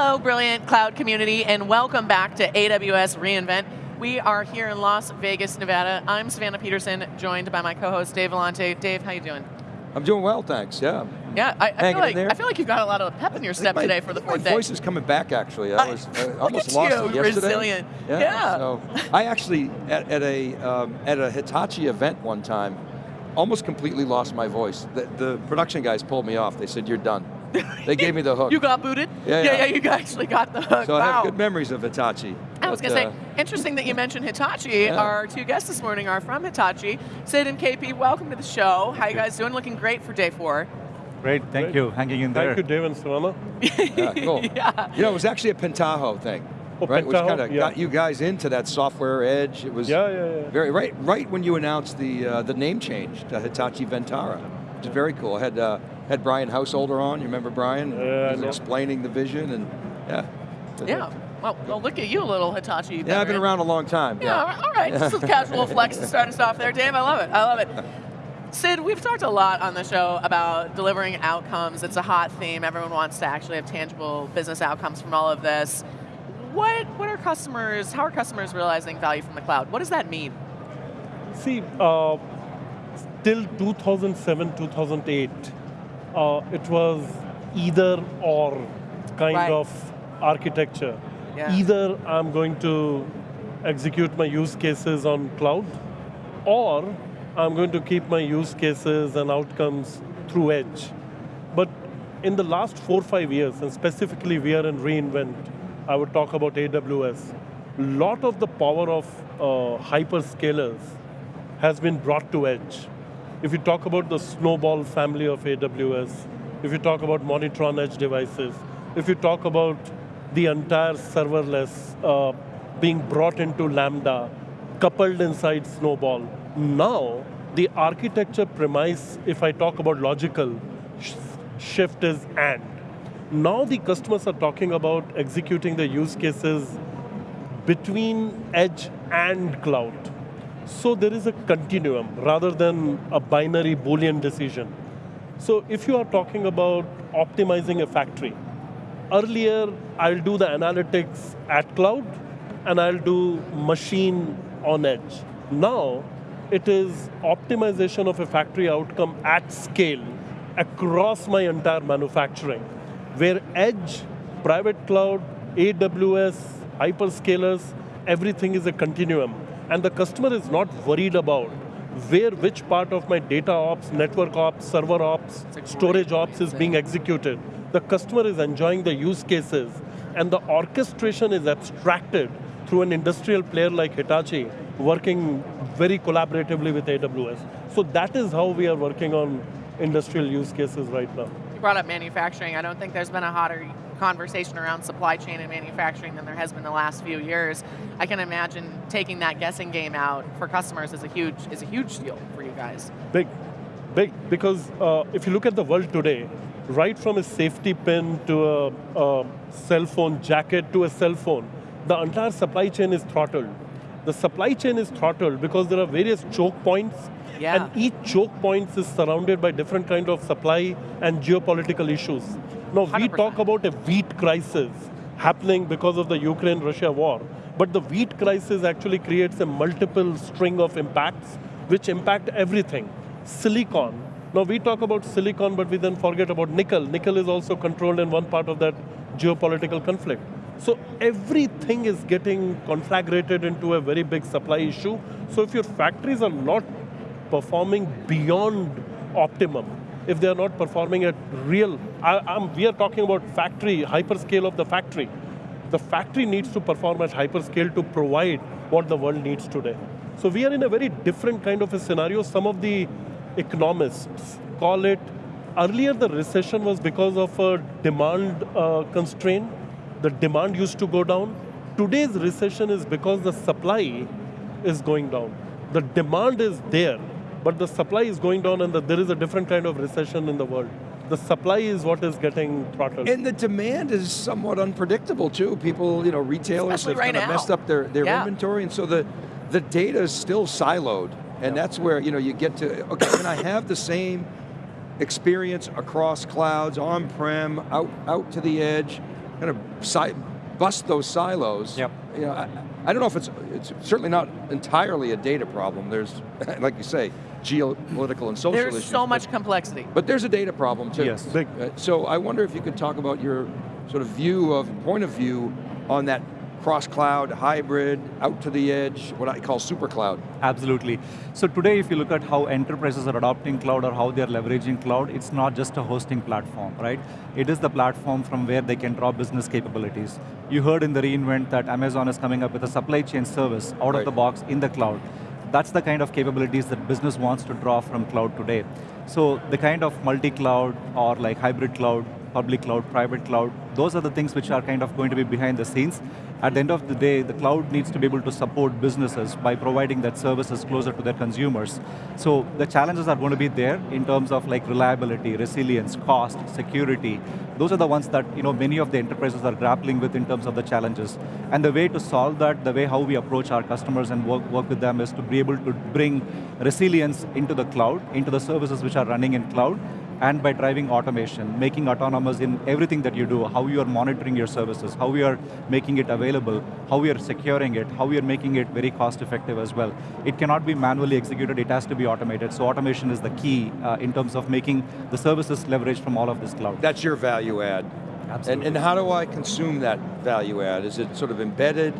Hello, brilliant cloud community, and welcome back to AWS reInvent. We are here in Las Vegas, Nevada. I'm Savannah Peterson, joined by my co-host Dave Vellante. Dave, how you doing? I'm doing well, thanks. Yeah. Yeah, I, I feel like I feel like you've got a lot of pep in your step my, today for the fourth my day. My voice is coming back. Actually, I was I almost lost you, it yesterday. Resilient. Yeah. yeah. So I actually at, at a um, at a Hitachi event one time, almost completely lost my voice. The, the production guys pulled me off. They said, "You're done." They gave me the hook. you got booted? Yeah, yeah, yeah. yeah you actually got the hook. So wow. I have good memories of Hitachi. I was going to uh, say, interesting that you mentioned Hitachi. Yeah. Our two guests this morning are from Hitachi. Sid and KP, welcome to the show. How you guys doing? Looking great for day four. Great, thank Great. you, hanging in there. Thank you, Dave and Savannah. Yeah, cool. yeah. You know, it was actually a Pentaho thing, Oh, right? Which kind of yeah. got you guys into that software edge. It was Yeah, yeah, yeah. very right right when you announced the uh, the name change to Hitachi Vantara, which is very cool. I had uh, had Brian Householder on. You remember Brian? Yeah, he was explaining the vision and yeah. Yeah. Well, well, look at you, a little Hitachi. Yeah, I've been around a long time. Yeah, all right, all right. Just a casual flex to start us off there, Dave. I love it. I love it. Sid, we've talked a lot on the show about delivering outcomes. It's a hot theme. Everyone wants to actually have tangible business outcomes from all of this. What, what are customers, how are customers realizing value from the cloud? What does that mean? See, uh, till 2007, 2008, uh, it was either or kind Right. of architecture. Yeah. Either I'm going to execute my use cases on cloud, or I'm going to keep my use cases and outcomes through edge. But in the last four, or five years, and specifically we are in reInvent, I would talk about AWS. A lot of the power of uh, hyperscalers has been brought to edge. If you talk about the Snowball family of AWS, if you talk about monitor on edge devices, if you talk about the entire serverless uh, being brought into Lambda, coupled inside Snowball, now the architecture premise, if I talk about logical, sh- shift is and. Now the customers are talking about executing the use cases between edge and cloud. So there is a continuum rather than a binary Boolean decision. So if you are talking about optimizing a factory, earlier I'll do the analytics at cloud and I'll do machine on edge. Now it is optimization of a factory outcome at scale across my entire manufacturing, where edge, private cloud, AWS, hyperscalers, everything is a continuum. And the customer is not worried about where which part of my data ops, network ops, server ops, storage ops is being executed. The customer is enjoying the use cases and the orchestration is abstracted through an industrial player like Hitachi working very collaboratively with AWS. So that is how we are working on industrial use cases right now. You brought up manufacturing. I don't think there's been a hotter conversation around supply chain and manufacturing than there has been the last few years. I can imagine taking that guessing game out for customers is a huge is a huge deal for you guys. Big, big, because uh, if you look at the world today, right from a safety pin to a, a cell phone jacket to a cell phone, the entire supply chain is throttled. The supply chain is throttled because there are various choke points, Yeah. and each choke point is surrounded by different kind of supply and geopolitical issues. Now we 100%. talk about a wheat crisis happening because of the Ukraine-Russia war, but the wheat crisis actually creates a multiple string of impacts which impact everything. Silicon. Now we talk about silicon, but we then forget about nickel. Nickel is also controlled in one part of that geopolitical conflict. So everything is getting conflagrated into a very big supply issue. So if your factories are not performing beyond optimum, if they are not performing at real, I, we are talking about factory, hyperscale of the factory. The factory needs to perform at hyperscale to provide what the world needs today. So we are in a very different kind of a scenario. Some of the economists call it, earlier the recession was because of a demand uh, constraint. The demand used to go down. Today's recession is because the supply is going down. The demand is there, but the supply is going down and the, there is a different kind of recession in the world. The supply is what is getting throttled. And the demand is somewhat unpredictable too. People, you know, retailers Especially have right kind of messed up their, their Yeah. inventory, and so the, the data is still siloed. And that's where, you know, you get to, okay, can I have the same experience across clouds, on-prem, out, out to the edge, kind of si bust those silos. Yep. You know, I, I don't know if it's, it's certainly not entirely a data problem. There's, like you say, geopolitical and social There's issues. so but- much complexity. But there's a data problem too. Yes. Big. Uh, So I wonder if you could talk about your sort of view of, point of view on that cross-cloud, hybrid, out to the edge, what I call super cloud. Absolutely. So today, if you look at how enterprises are adopting cloud or how they're leveraging cloud, it's not just a hosting platform, right? It is the platform from where they can draw business capabilities. You heard in the reInvent that Amazon is coming up with a supply chain service out Right. of the box in the cloud. That's the kind of capabilities that business wants to draw from cloud today. So the kind of multi-cloud or like hybrid cloud, public cloud, private cloud, those are the things which are kind of going to be behind the scenes. At the end of the day, the cloud needs to be able to support businesses by providing that services closer to their consumers. So the challenges are going to be there in terms of like reliability, resilience, cost, security. Those are the ones that you know many of the enterprises are grappling with in terms of the challenges. And the way to solve that, the way how we approach our customers and work, work with them is to be able to bring resilience into the cloud, into the services which are running in cloud, and by driving automation, making autonomous in everything that you do, how you are monitoring your services, how we are making it available, how we are securing it, how we are making it very cost effective as well. It cannot be manually executed, it has to be automated. So automation is the key uh, in terms of making the services leverage from all of this cloud. That's your value add. Absolutely. And, and how do I consume that value add? Is it sort of embedded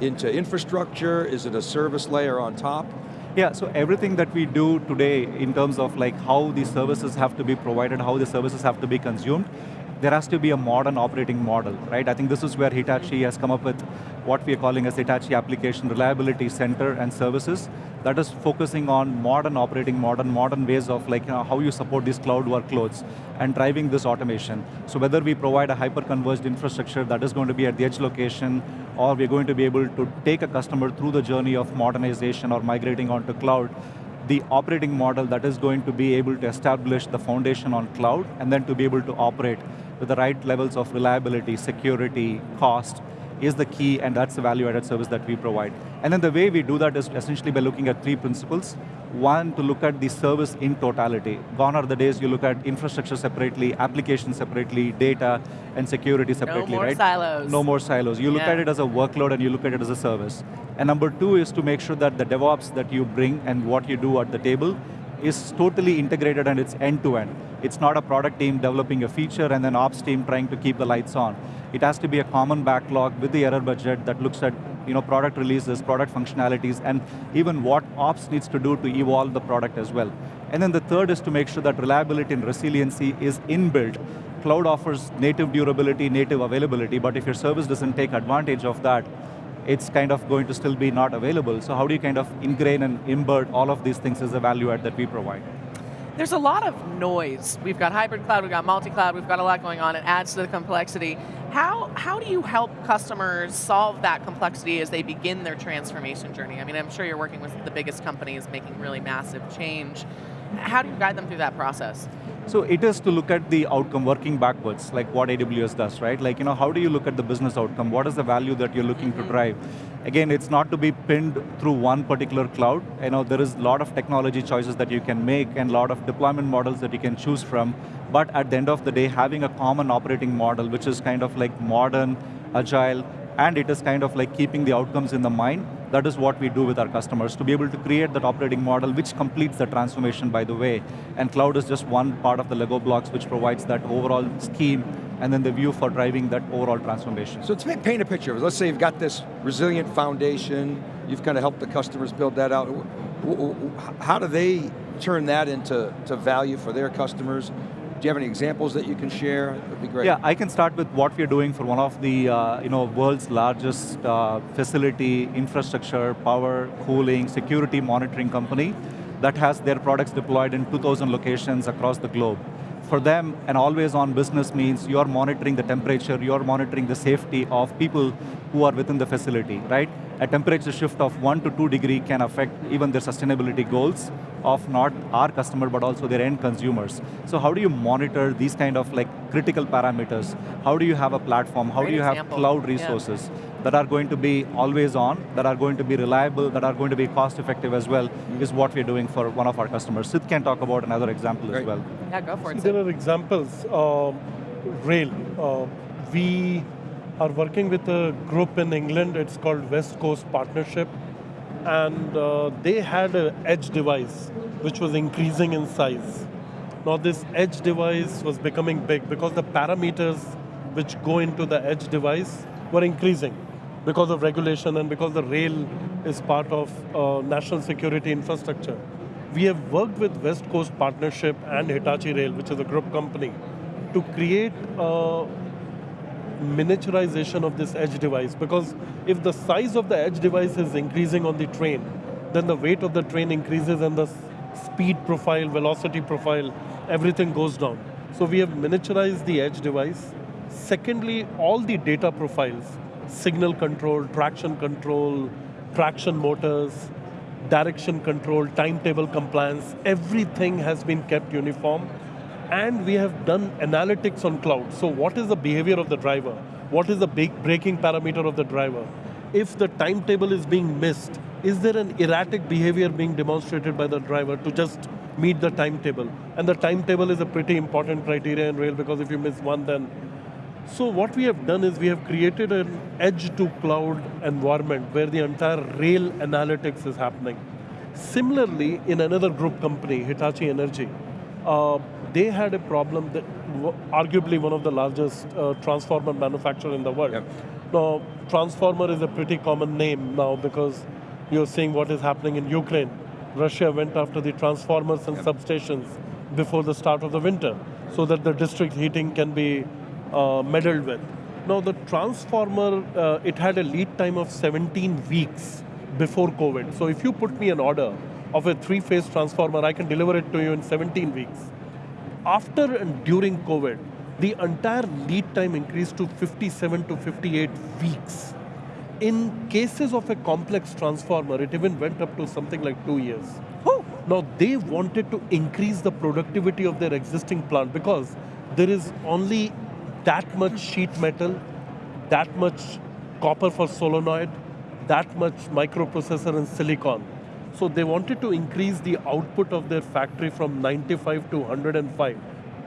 into infrastructure? Is it a service layer on top? Yeah, so everything that we do today in terms of like how the services have to be provided, how the services have to be consumed, there has to be a modern operating model, right? I think this is where Hitachi has come up with what we are calling as Hitachi Application Reliability Center and Services that is focusing on modern operating modern, modern ways of like you know, how you support these cloud workloads and driving this automation. So whether we provide a hyper-converged infrastructure that is going to be at the edge location, or we're going to be able to take a customer through the journey of modernization or migrating onto cloud, the operating model that is going to be able to establish the foundation on cloud and then to be able to operate with the right levels of reliability, security, cost, is the key and that's the value-added service that we provide. And then the way we do that is essentially by looking at three principles. One, to look at the service in totality. Gone are the days you look at infrastructure separately, application separately, data and security separately, right? No more right? silos. No more silos. You look Yeah. at it as a workload and you look at it as a service. And number two is to make sure that the DevOps that you bring and what you do at the table is totally integrated and it's end-to-end. It's not a product team developing a feature and then ops team trying to keep the lights on. It has to be a common backlog with the error budget that looks at you know, product releases, product functionalities, and even what ops needs to do to evolve the product as well. And then the third is to make sure that reliability and resiliency is inbuilt. Cloud offers native durability, native availability, but if your service doesn't take advantage of that, it's kind of going to still be not available. So how do you kind of ingrain and embed all of these things as a value add that we provide? There's a lot of noise. We've got hybrid cloud, we've got multi-cloud, we've got a lot going on. It adds to the complexity. How, how do you help customers solve that complexity as they begin their transformation journey? I mean, I'm sure you're working with the biggest companies making really massive change. How do you guide them through that process? So it is to look at the outcome working backwards, like what AWS does, right? Like, you know, how do you look at the business outcome? What is the value that you're looking to mm-hmm. drive? Again, it's not to be pinned through one particular cloud. You know, there is a lot of technology choices that you can make and a lot of deployment models that you can choose from. But at the end of the day, having a common operating model, which is kind of like modern, agile, and it is kind of like keeping the outcomes in the mind, that is what we do with our customers, to be able to create that operating model which completes the transformation by the way. And cloud is just one part of the Lego blocks which provides that overall scheme and then the view for driving that overall transformation. So let's paint a picture. Let's say you've got this resilient foundation, you've kind of helped the customers build that out. How do they turn that into to value for their customers? Do you have any examples that you can share? That'd be great. Yeah, I can start with what we're doing for one of the uh, you know, world's largest uh, facility, infrastructure, power, cooling, security monitoring company that has their products deployed in 2,000 locations across the globe. For them, an always-on business means you're monitoring the temperature, you're monitoring the safety of people who are within the facility, right? A temperature shift of one to two degree can affect even their sustainability goals of not our customer, but also their end consumers. So how do you monitor these kind of like critical parameters? How do you have a platform? How Great do you example. have cloud Yeah. resources that are going to be always on, that are going to be reliable, that are going to be cost effective as well, is what we're doing for one of our customers. Sid can talk about another example Great. as well. Yeah, go for it. There are examples. Um, rail. Uh, we are working with a group in England. It's called West Coast Partnership, and uh, they had an edge device which was increasing in size. Now this edge device was becoming big because the parameters which go into the edge device were increasing because of regulation and because the rail is part of uh, national security infrastructure. We have worked with West Coast Partnership and Hitachi Rail, which is a group company, to create a miniaturization of this edge device because if the size of the edge device is increasing on the train, then the weight of the train increases and the speed profile, velocity profile, everything goes down. So we have miniaturized the edge device. Secondly, all the data profiles, signal control, traction control, traction motors, direction control, timetable compliance, everything has been kept uniform. And we have done analytics on cloud. So what is the behavior of the driver? What is the braking parameter of the driver? If the timetable is being missed, is there an erratic behavior being demonstrated by the driver to just meet the timetable? And the timetable is a pretty important criteria in rail because if you miss one, then so what we have done is we have created an edge to cloud environment where the entire rail analytics is happening. Similarly, in another group company, Hitachi Energy, uh, they had a problem that arguably one of the largest uh, transformer manufacturer in the world. Yep. Now, transformer is a pretty common name now because you're seeing what is happening in Ukraine. Russia went after the transformers and yep. substations before the start of the winter so that the district heating can be uh, meddled with. Now the transformer, uh, it had a lead time of 17 weeks before COVID. So if you put me an order of a three-phase transformer, I can deliver it to you in 17 weeks. After and during COVID, the entire lead time increased to 57 to 58 weeks. In cases of a complex transformer, it even went up to something like two years. Now they wanted to increase the productivity of their existing plant because there is only that much sheet metal, that much copper for solenoid, that much microprocessor and silicon. So they wanted to increase the output of their factory from 95 to 105.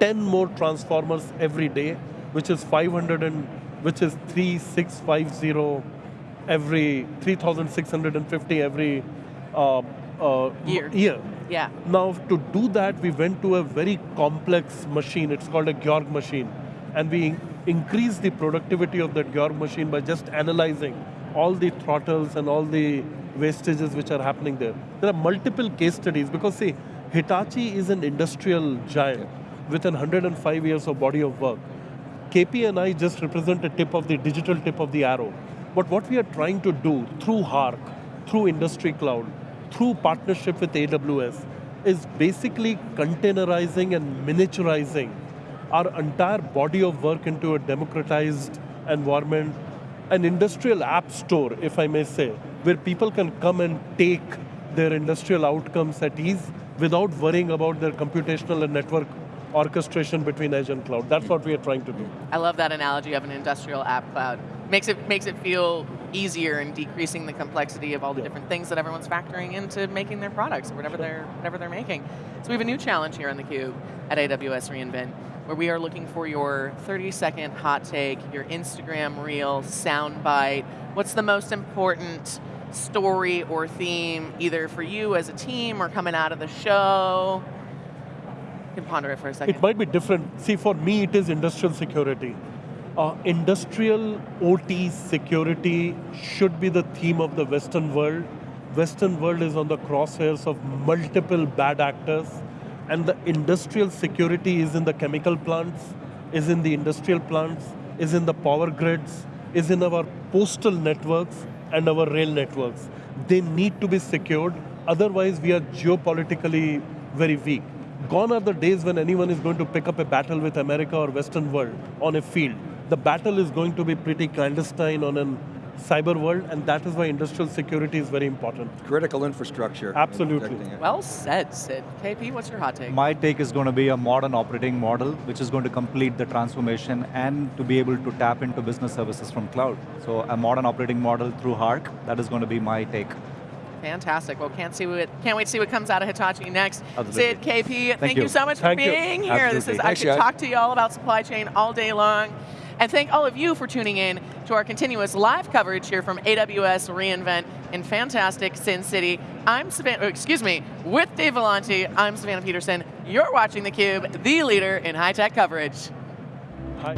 10 more transformers every day, which is 500 and which is 3650 every 3650 every uh, uh, year. year. Yeah. Now to do that, we went to a very complex machine. It's called a Georg machine and we increase the productivity of that Georg machine by just analyzing all the throttles and all the wastages which are happening there. There are multiple case studies because see, Hitachi is an industrial giant with an 105 years of body of work. KP and I just represent a tip of the digital tip of the arrow. But what we are trying to do through HARC, through Industry Cloud, through partnership with AWS, is basically containerizing and miniaturizing our entire body of work into a democratized environment, an industrial app store, if I may say, where people can come and take their industrial outcomes at ease without worrying about their computational and network orchestration between edge and cloud. That's what we are trying to do. I love that analogy of an industrial app cloud. Makes it, makes it feel easier and decreasing the complexity of all the yeah. different things that everyone's factoring into making their products, whatever they're, whatever they're making. So we have a new challenge here on theCUBE at AWS reInvent where we are looking for your 30 second hot take, your Instagram reel, soundbite. What's the most important story or theme, either for you as a team or coming out of the show? You can ponder it for a second. It might be different. See, for me, it is industrial security. Uh, industrial OT security should be the theme of the Western world. Western world is on the crosshairs of multiple bad actors and the industrial security is in the chemical plants, is in the industrial plants, is in the power grids, is in our postal networks and our rail networks. They need to be secured, otherwise we are geopolitically very weak. Gone are the days when anyone is going to pick up a battle with America or Western world on a field. The battle is going to be pretty clandestine on an cyber world, and that is why industrial security is very important. Critical infrastructure. Absolutely. Well said, Sid. KP, what's your hot take? My take is going to be a modern operating model, which is going to complete the transformation and to be able to tap into business services from cloud. So a modern operating model through HARC, that is going to be my take. Fantastic. Well, can't see what can't wait to see what comes out of Hitachi next. Absolutely. Sid, KP, thank, thank you. you. so much thank for being you. here. Absolutely. This is Thanks, I could talk to you all about supply chain all day long. And thank all of you for tuning in to our continuous live coverage here from AWS reInvent in fantastic Sin City. I'm Savannah, oh, excuse me, with Dave Vellante, I'm Savannah Peterson. You're watching theCUBE, the leader in high-tech coverage. Hi.